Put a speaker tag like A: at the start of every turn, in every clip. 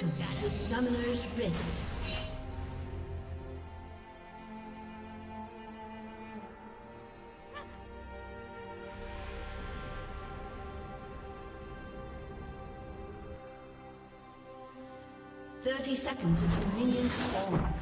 A: Welcome to Summoner's Rift. Thirty seconds until minions spawn.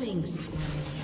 A: Killing spree.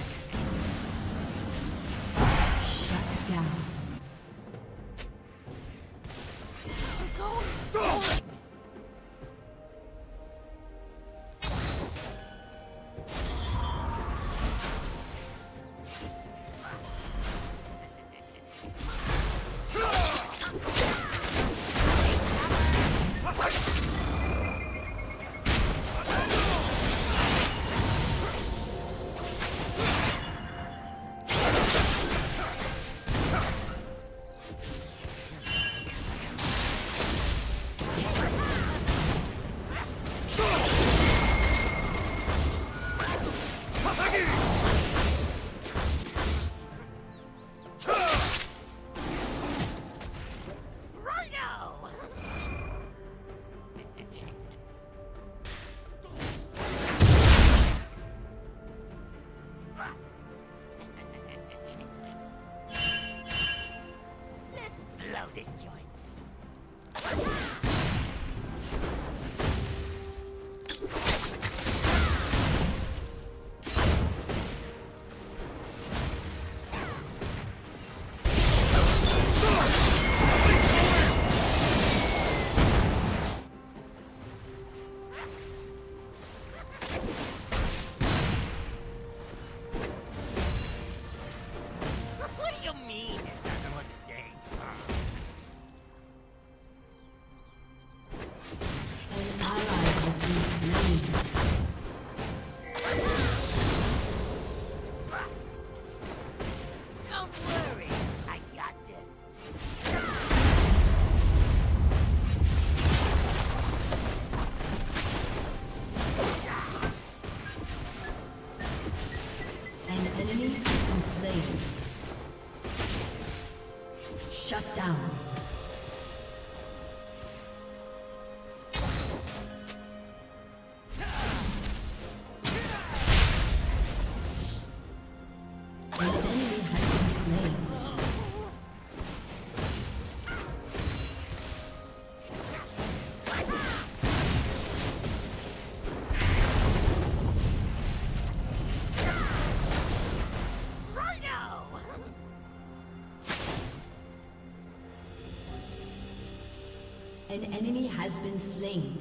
A: An enemy has been slain.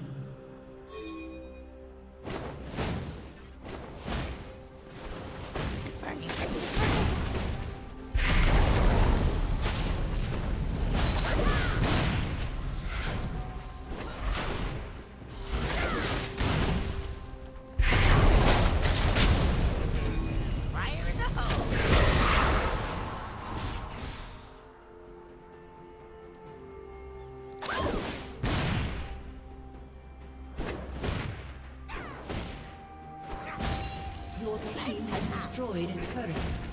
A: Destroyed a turret.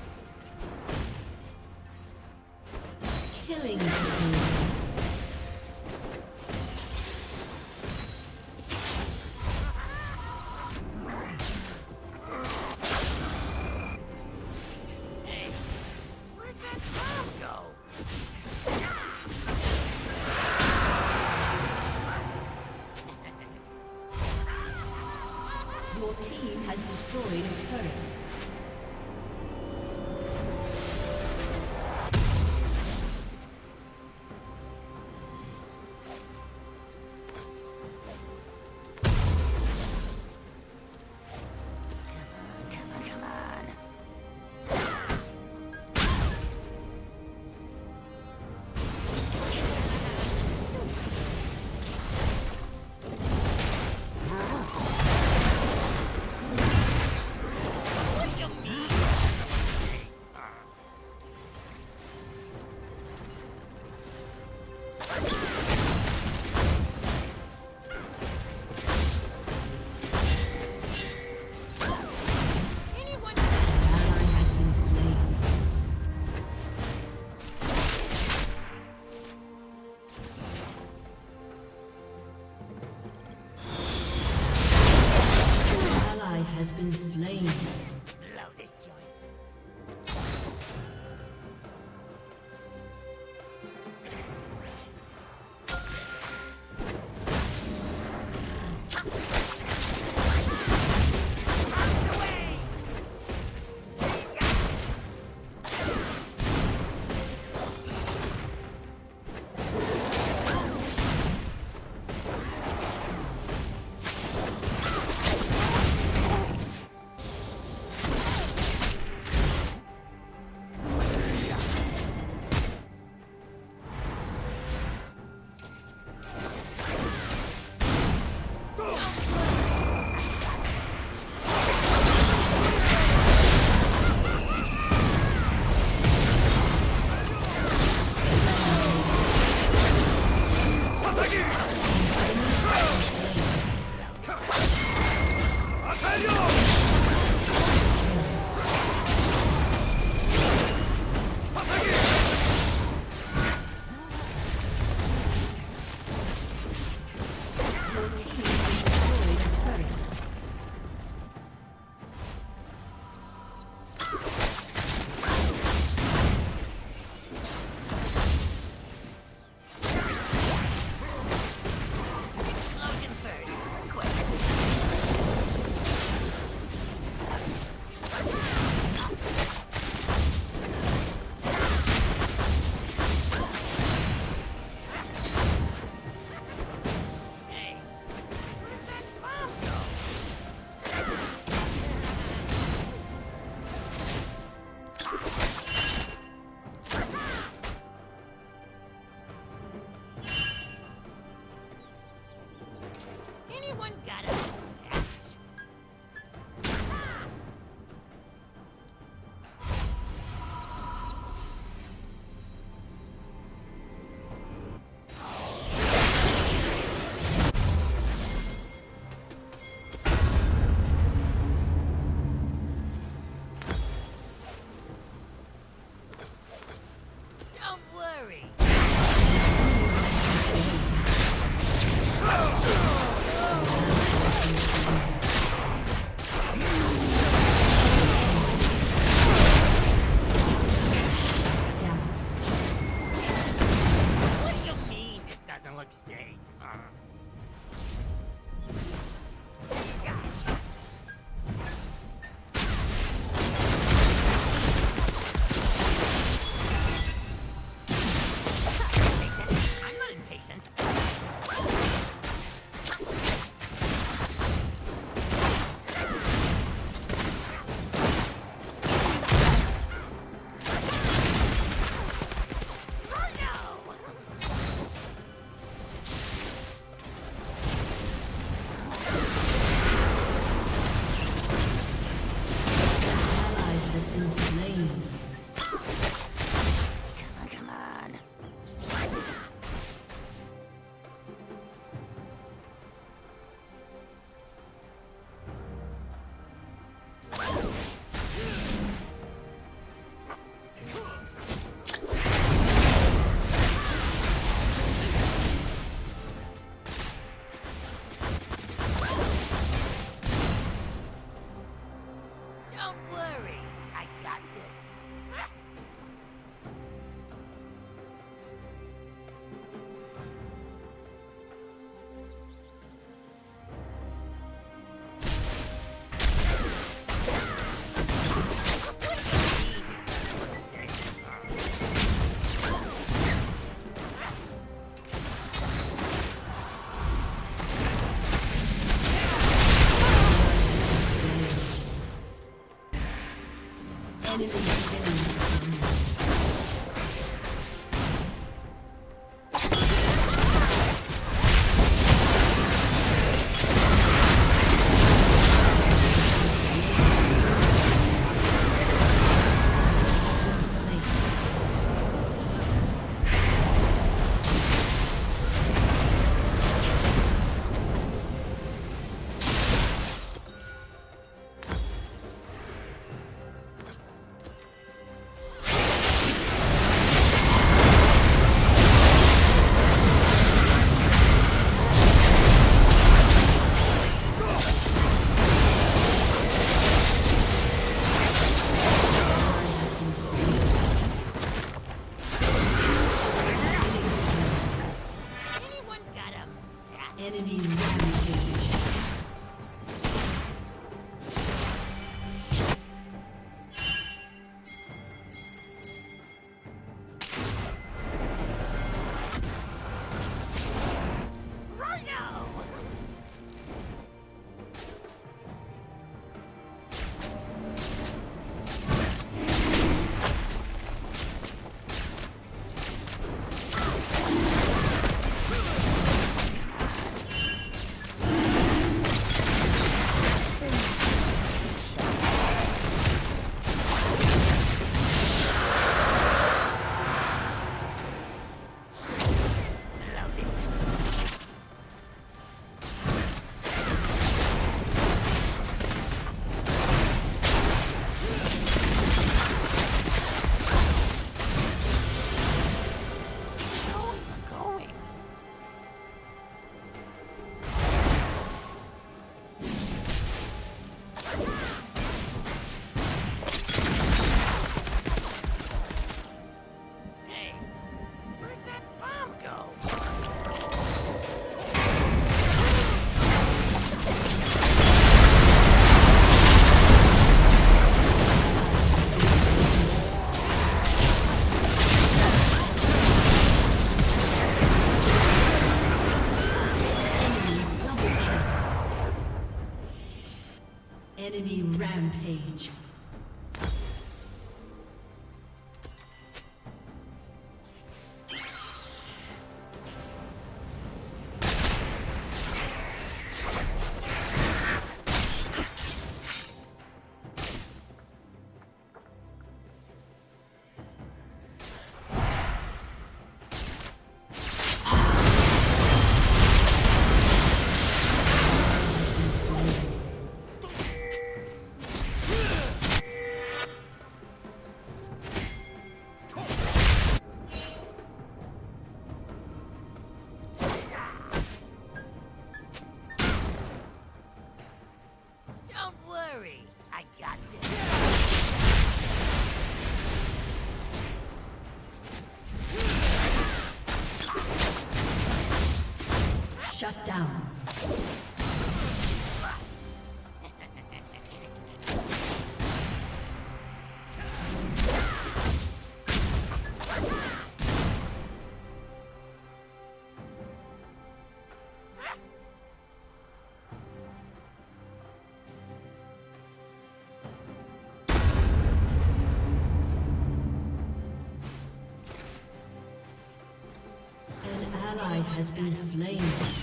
A: has been slain.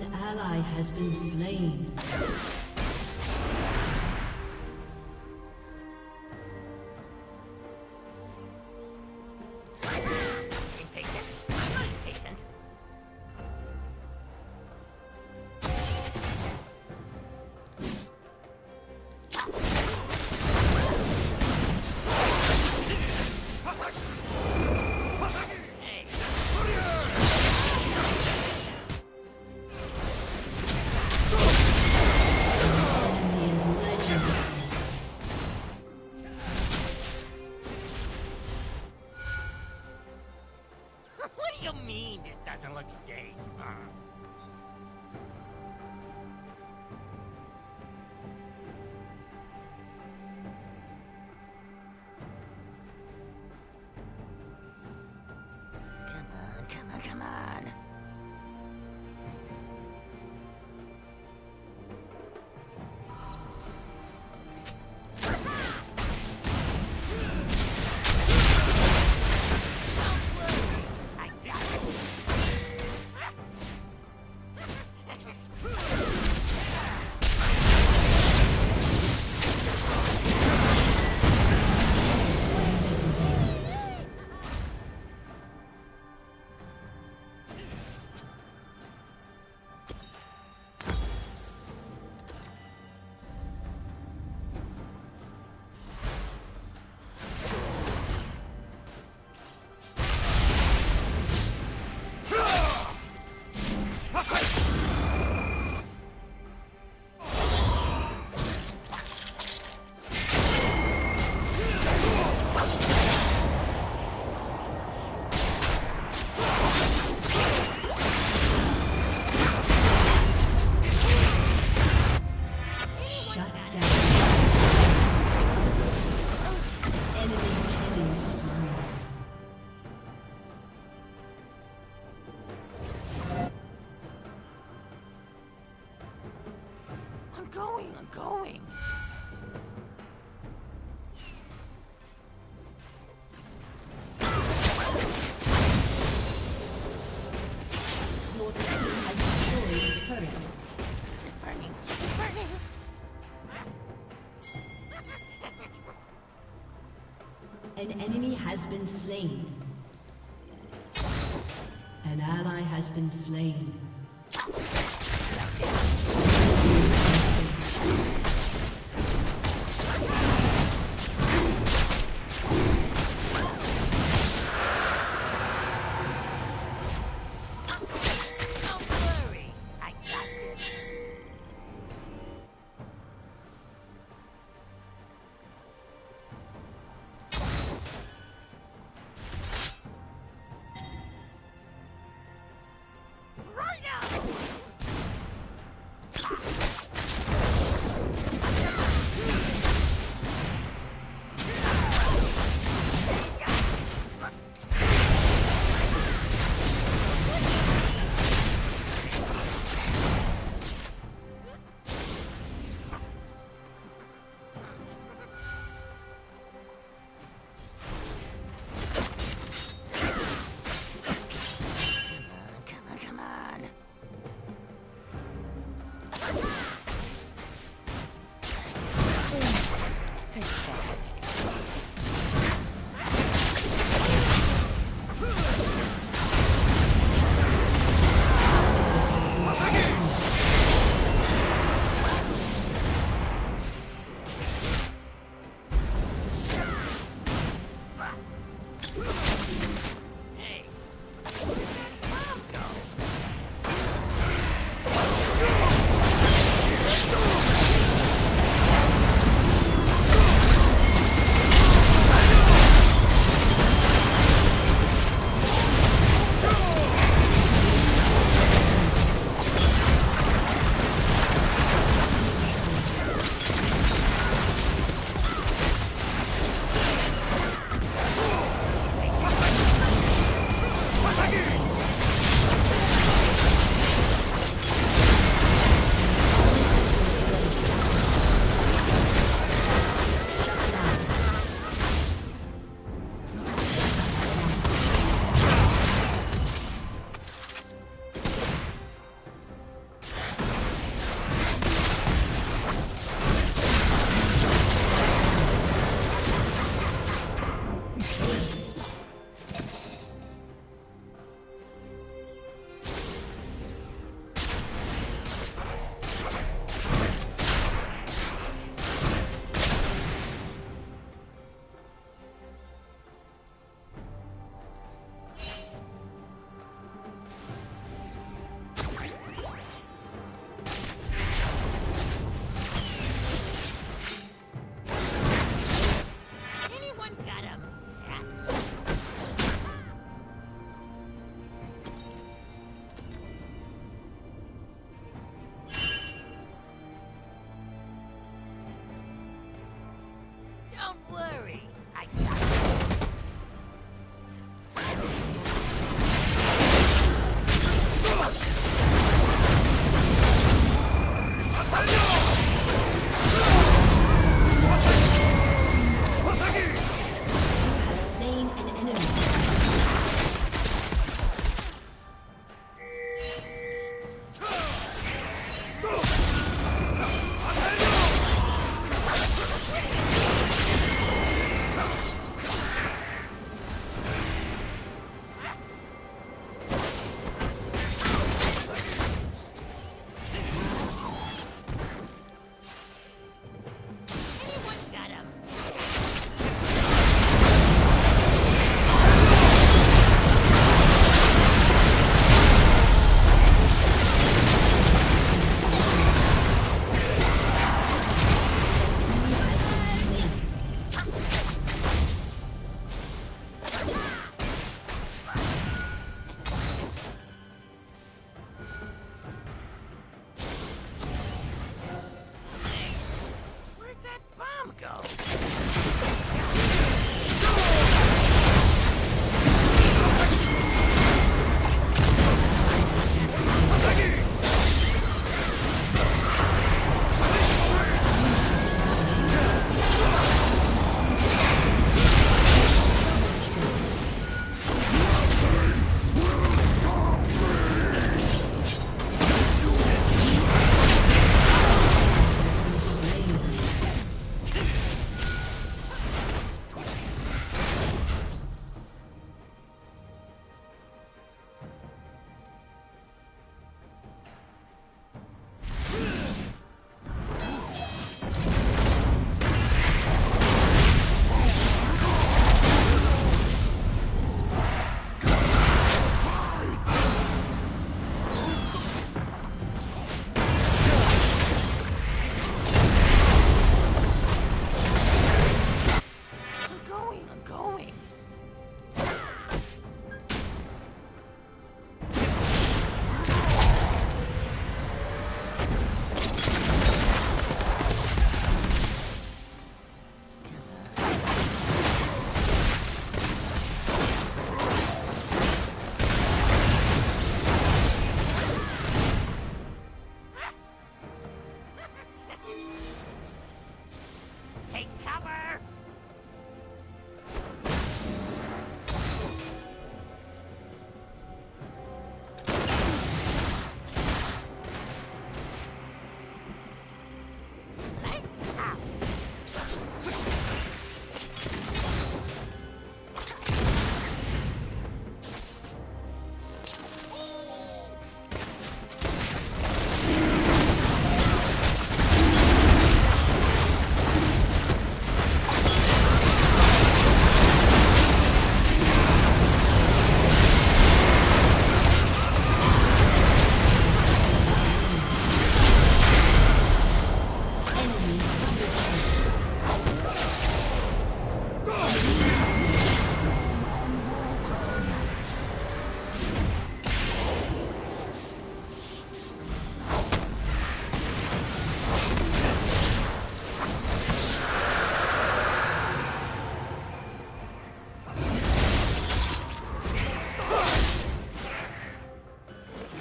A: An ally has been slain. enemy has been slain. An ally has been slain.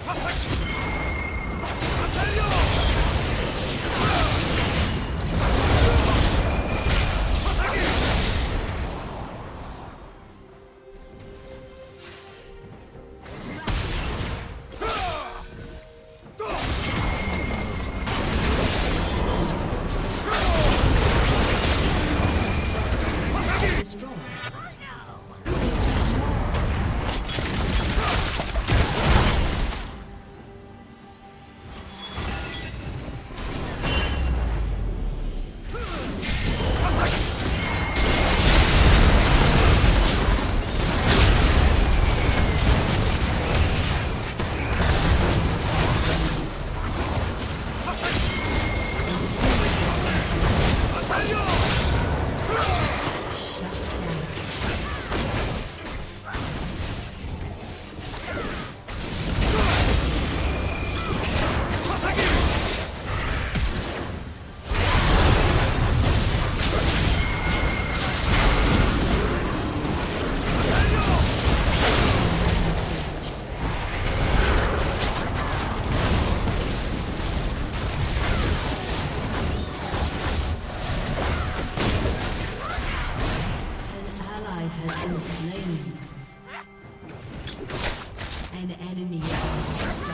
B: Perfect.
A: An enemy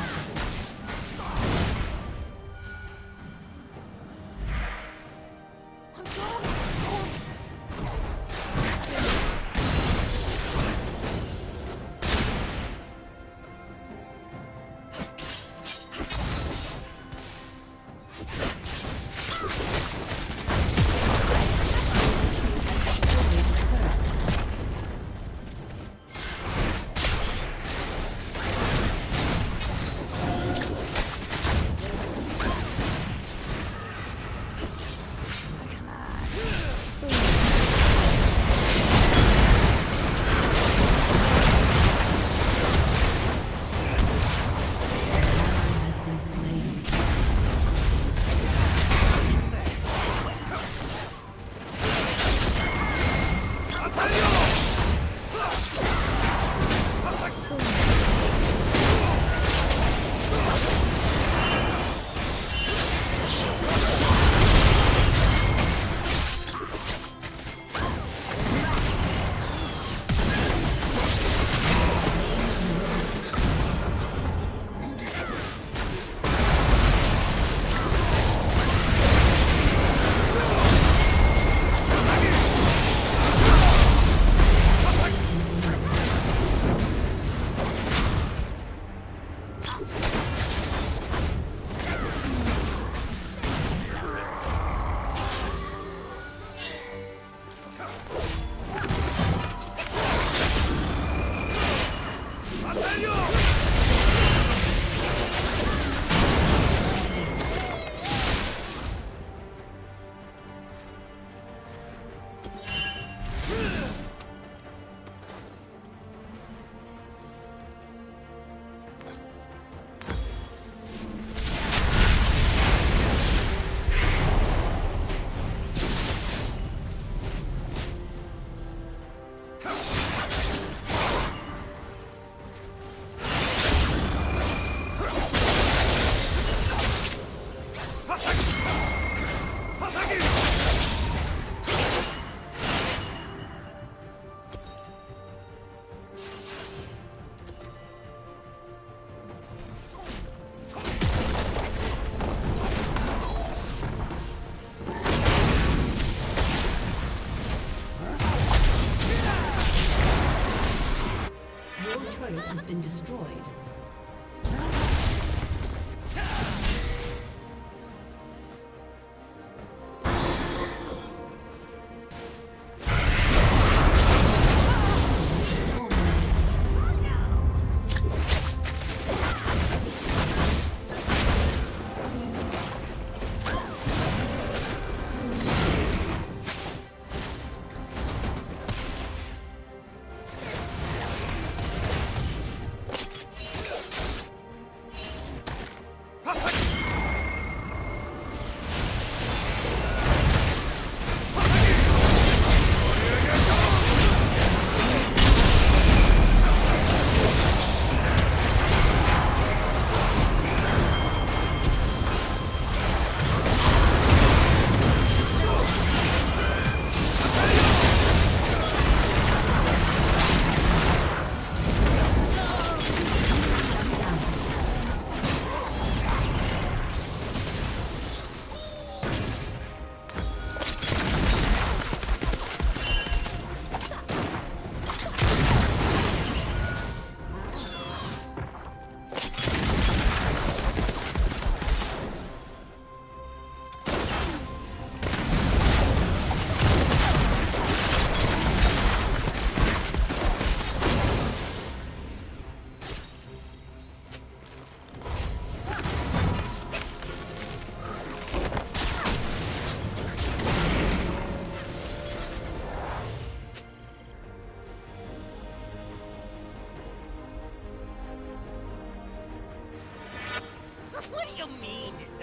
A: been destroyed.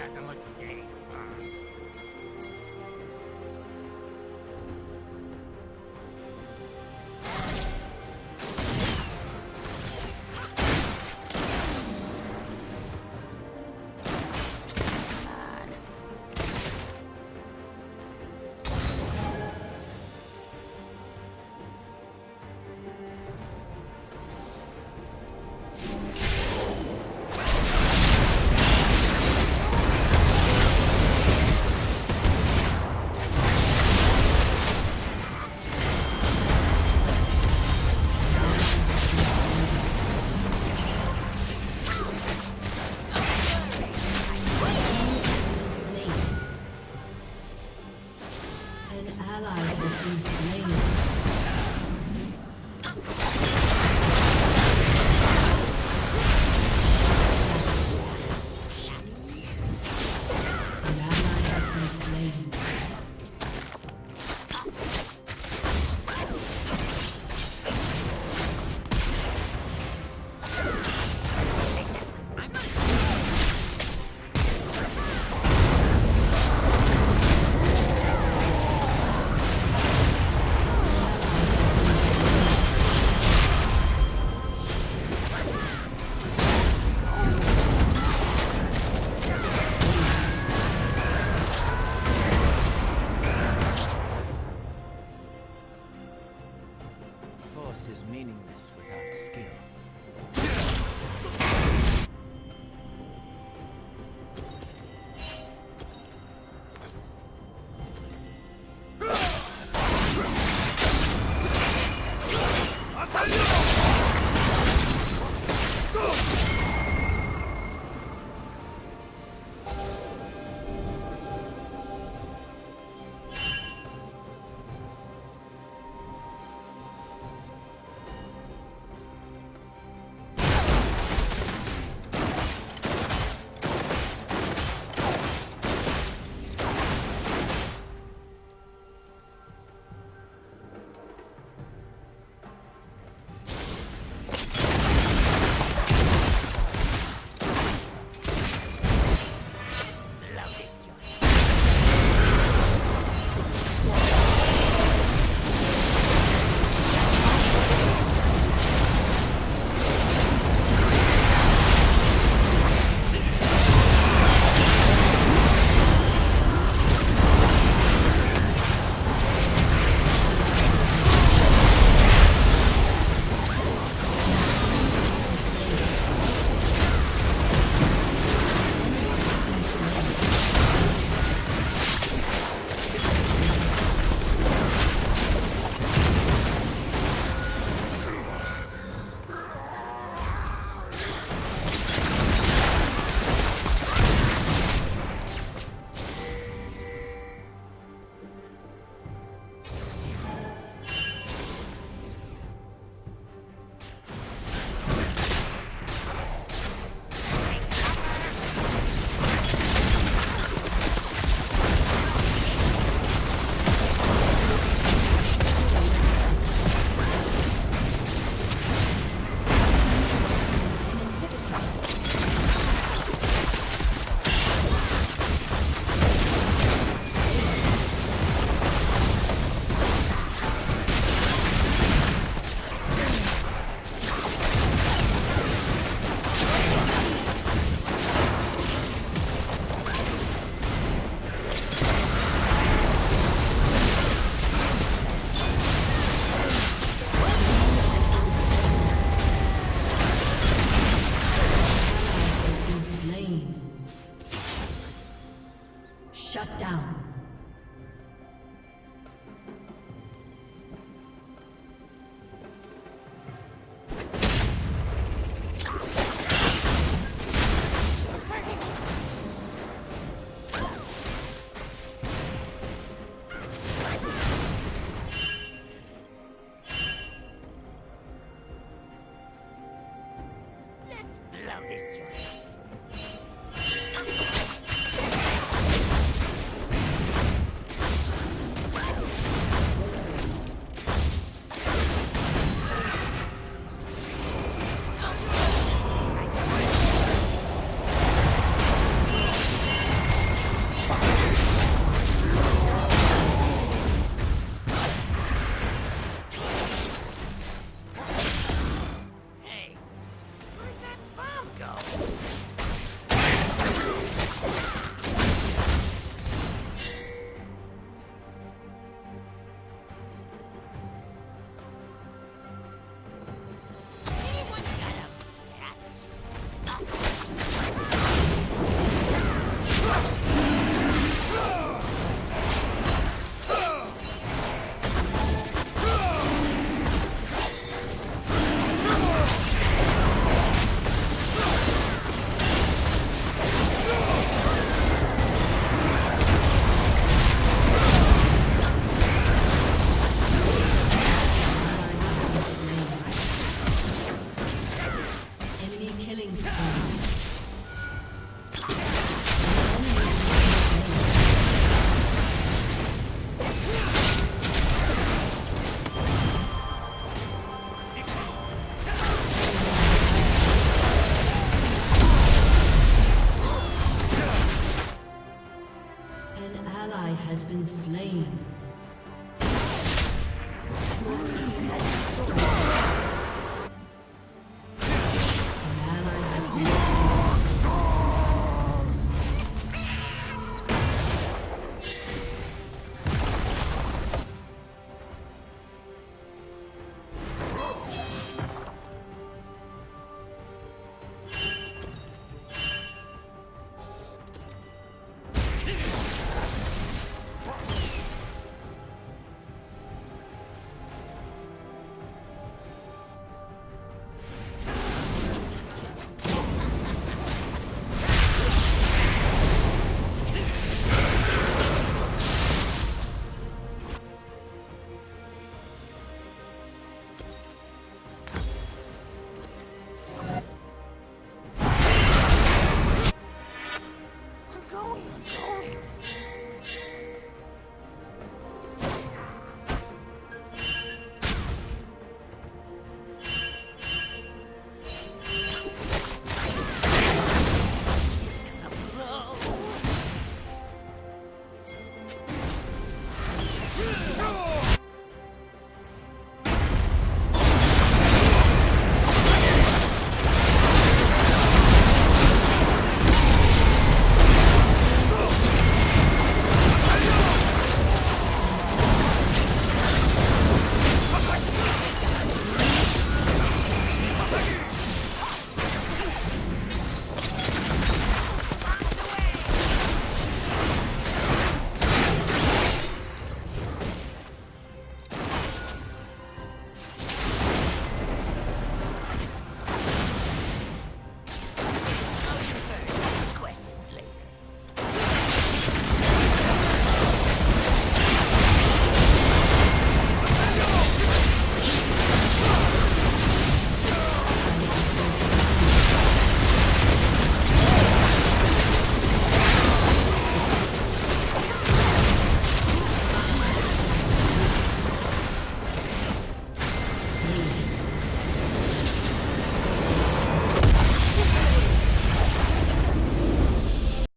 B: Doesn't look safe?